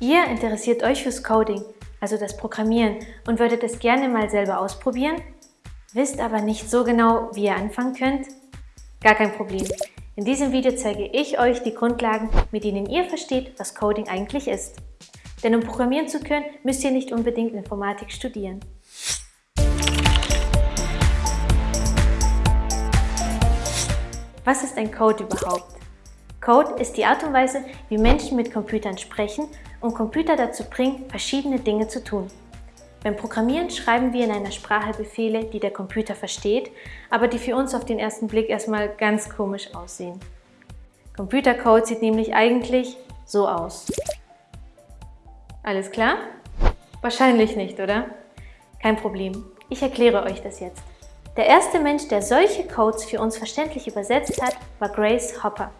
Ihr interessiert euch fürs Coding, also das Programmieren und würdet es gerne mal selber ausprobieren, wisst aber nicht so genau, wie ihr anfangen könnt? Gar kein Problem. In diesem Video zeige ich euch die Grundlagen, mit denen ihr versteht, was Coding eigentlich ist. Denn um programmieren zu können, müsst ihr nicht unbedingt Informatik studieren. Was ist ein Code überhaupt? Code ist die Art und Weise, wie Menschen mit Computern sprechen und Computer dazu bringen, verschiedene Dinge zu tun. Beim Programmieren schreiben wir in einer Sprache Befehle, die der Computer versteht, aber die für uns auf den ersten Blick erstmal ganz komisch aussehen. Computercode sieht nämlich eigentlich so aus. Alles klar? Wahrscheinlich nicht, oder? Kein Problem, ich erkläre euch das jetzt. Der erste Mensch, der solche Codes für uns verständlich übersetzt hat, war Grace Hopper.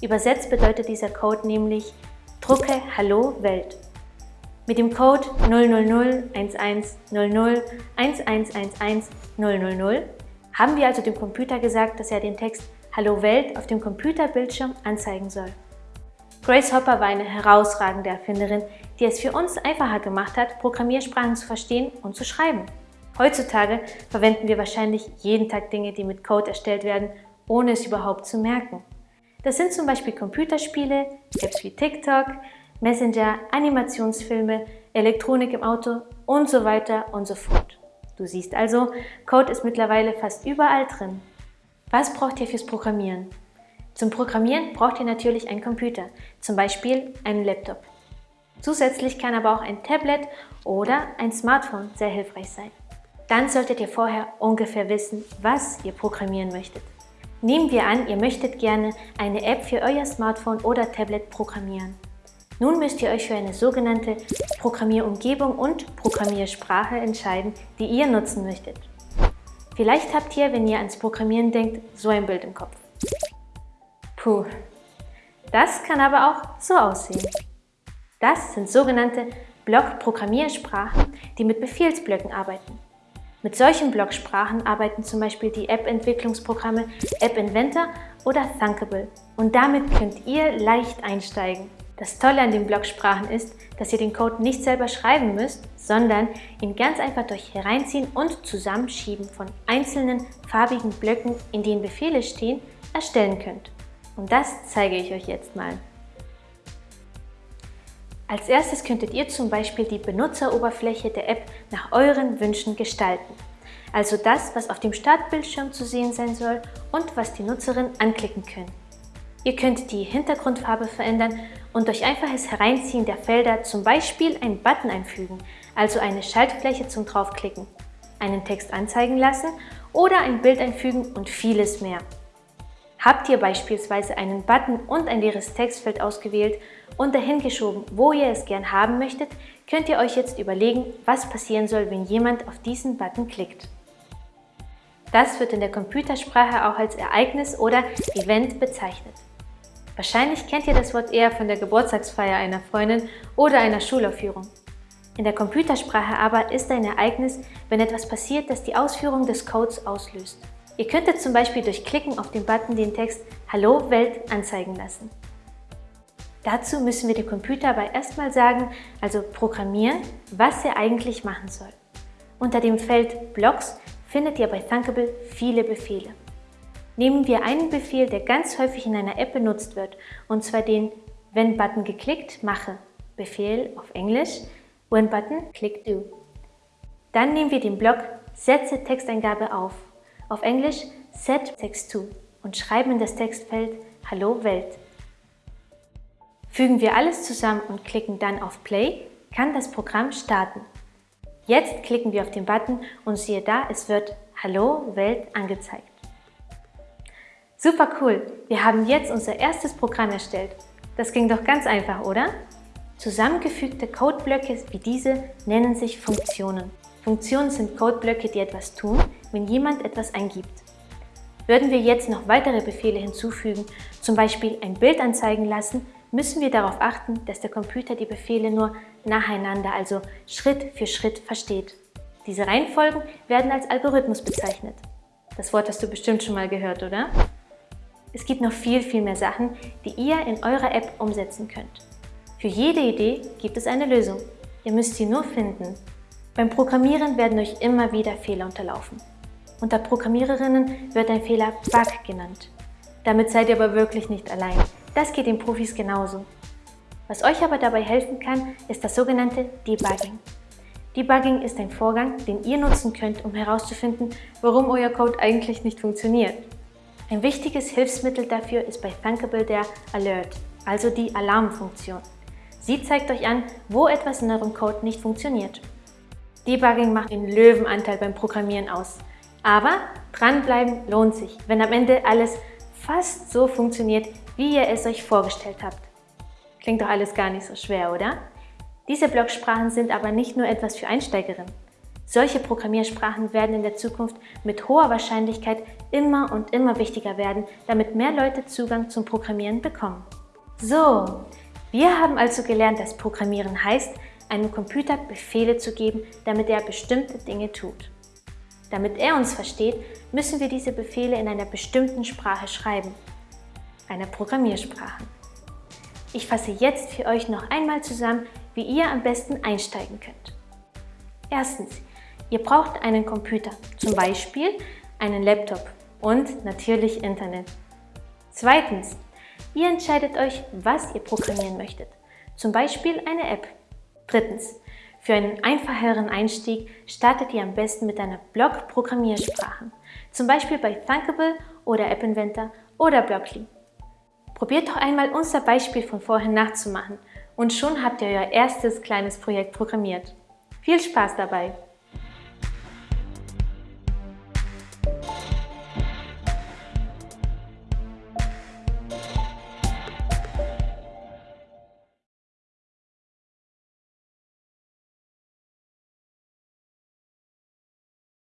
Übersetzt bedeutet dieser Code nämlich Drucke Hallo Welt. Mit dem Code 0001100111100 haben wir also dem Computer gesagt, dass er den Text Hallo Welt auf dem Computerbildschirm anzeigen soll. Grace Hopper war eine herausragende Erfinderin, die es für uns einfacher gemacht hat, Programmiersprachen zu verstehen und zu schreiben. Heutzutage verwenden wir wahrscheinlich jeden Tag Dinge, die mit Code erstellt werden, ohne es überhaupt zu merken. Das sind zum Beispiel Computerspiele, Apps wie TikTok, Messenger, Animationsfilme, Elektronik im Auto und so weiter und so fort. Du siehst also, Code ist mittlerweile fast überall drin. Was braucht ihr fürs Programmieren? Zum Programmieren braucht ihr natürlich einen Computer, zum Beispiel einen Laptop. Zusätzlich kann aber auch ein Tablet oder ein Smartphone sehr hilfreich sein. Dann solltet ihr vorher ungefähr wissen, was ihr programmieren möchtet. Nehmen wir an, ihr möchtet gerne eine App für euer Smartphone oder Tablet programmieren. Nun müsst ihr euch für eine sogenannte Programmierumgebung und Programmiersprache entscheiden, die ihr nutzen möchtet. Vielleicht habt ihr, wenn ihr ans Programmieren denkt, so ein Bild im Kopf. Puh, das kann aber auch so aussehen. Das sind sogenannte Block-Programmiersprachen, die mit Befehlsblöcken arbeiten. Mit solchen Blocksprachen arbeiten zum Beispiel die App-Entwicklungsprogramme App Inventor oder Thunkable und damit könnt ihr leicht einsteigen. Das Tolle an den Blocksprachen ist, dass ihr den Code nicht selber schreiben müsst, sondern ihn ganz einfach durch Hereinziehen und Zusammenschieben von einzelnen farbigen Blöcken, in denen Befehle stehen, erstellen könnt. Und das zeige ich euch jetzt mal. Als erstes könntet ihr zum Beispiel die Benutzeroberfläche der App nach euren Wünschen gestalten. Also das, was auf dem Startbildschirm zu sehen sein soll und was die Nutzerinnen anklicken können. Ihr könnt die Hintergrundfarbe verändern und durch einfaches Hereinziehen der Felder zum Beispiel einen Button einfügen, also eine Schaltfläche zum Draufklicken, einen Text anzeigen lassen oder ein Bild einfügen und vieles mehr. Habt ihr beispielsweise einen Button und ein leeres Textfeld ausgewählt und dahin geschoben, wo ihr es gern haben möchtet, könnt ihr euch jetzt überlegen, was passieren soll, wenn jemand auf diesen Button klickt. Das wird in der Computersprache auch als Ereignis oder Event bezeichnet. Wahrscheinlich kennt ihr das Wort eher von der Geburtstagsfeier einer Freundin oder einer Schulaufführung. In der Computersprache aber ist ein Ereignis, wenn etwas passiert, das die Ausführung des Codes auslöst. Ihr könntet zum Beispiel durch Klicken auf den Button den Text Hallo Welt anzeigen lassen. Dazu müssen wir dem Computer aber erstmal sagen, also programmieren, was er eigentlich machen soll. Unter dem Feld Blocks findet ihr bei Thunkable viele Befehle. Nehmen wir einen Befehl, der ganz häufig in einer App benutzt wird, und zwar den Wenn Button geklickt, mache. Befehl auf Englisch When Button, click do. Dann nehmen wir den Block Setze Texteingabe auf auf Englisch Set Text to und schreiben in das Textfeld Hallo Welt. Fügen wir alles zusammen und klicken dann auf Play, kann das Programm starten. Jetzt klicken wir auf den Button und siehe da, es wird Hallo Welt angezeigt. Super cool! Wir haben jetzt unser erstes Programm erstellt. Das ging doch ganz einfach, oder? Zusammengefügte Codeblöcke wie diese nennen sich Funktionen. Funktionen sind Codeblöcke, die etwas tun, wenn jemand etwas eingibt. Würden wir jetzt noch weitere Befehle hinzufügen, zum Beispiel ein Bild anzeigen lassen, müssen wir darauf achten, dass der Computer die Befehle nur nacheinander, also Schritt für Schritt versteht. Diese Reihenfolgen werden als Algorithmus bezeichnet. Das Wort hast du bestimmt schon mal gehört, oder? Es gibt noch viel, viel mehr Sachen, die ihr in eurer App umsetzen könnt. Für jede Idee gibt es eine Lösung. Ihr müsst sie nur finden. Beim Programmieren werden euch immer wieder Fehler unterlaufen. Unter Programmiererinnen wird ein Fehler Bug genannt. Damit seid ihr aber wirklich nicht allein. Das geht den Profis genauso. Was euch aber dabei helfen kann, ist das sogenannte Debugging. Debugging ist ein Vorgang, den ihr nutzen könnt, um herauszufinden, warum euer Code eigentlich nicht funktioniert. Ein wichtiges Hilfsmittel dafür ist bei Thunkable der Alert, also die Alarmfunktion. Sie zeigt euch an, wo etwas in eurem Code nicht funktioniert. Debugging macht den Löwenanteil beim Programmieren aus. Aber dranbleiben lohnt sich, wenn am Ende alles fast so funktioniert, wie ihr es euch vorgestellt habt. Klingt doch alles gar nicht so schwer, oder? Diese Blocksprachen sind aber nicht nur etwas für Einsteigerinnen. Solche Programmiersprachen werden in der Zukunft mit hoher Wahrscheinlichkeit immer und immer wichtiger werden, damit mehr Leute Zugang zum Programmieren bekommen. So, wir haben also gelernt, dass Programmieren heißt, einem Computer Befehle zu geben, damit er bestimmte Dinge tut. Damit er uns versteht, müssen wir diese Befehle in einer bestimmten Sprache schreiben, einer Programmiersprache. Ich fasse jetzt für euch noch einmal zusammen, wie ihr am besten einsteigen könnt. Erstens, ihr braucht einen Computer, zum Beispiel einen Laptop und natürlich Internet. Zweitens, ihr entscheidet euch, was ihr programmieren möchtet, zum Beispiel eine App. Drittens, für einen einfacheren Einstieg startet ihr am besten mit einer Blog-Programmiersprache, zum Beispiel bei Thunkable oder App Inventor oder Blockly. Probiert doch einmal unser Beispiel von vorhin nachzumachen und schon habt ihr euer erstes kleines Projekt programmiert. Viel Spaß dabei!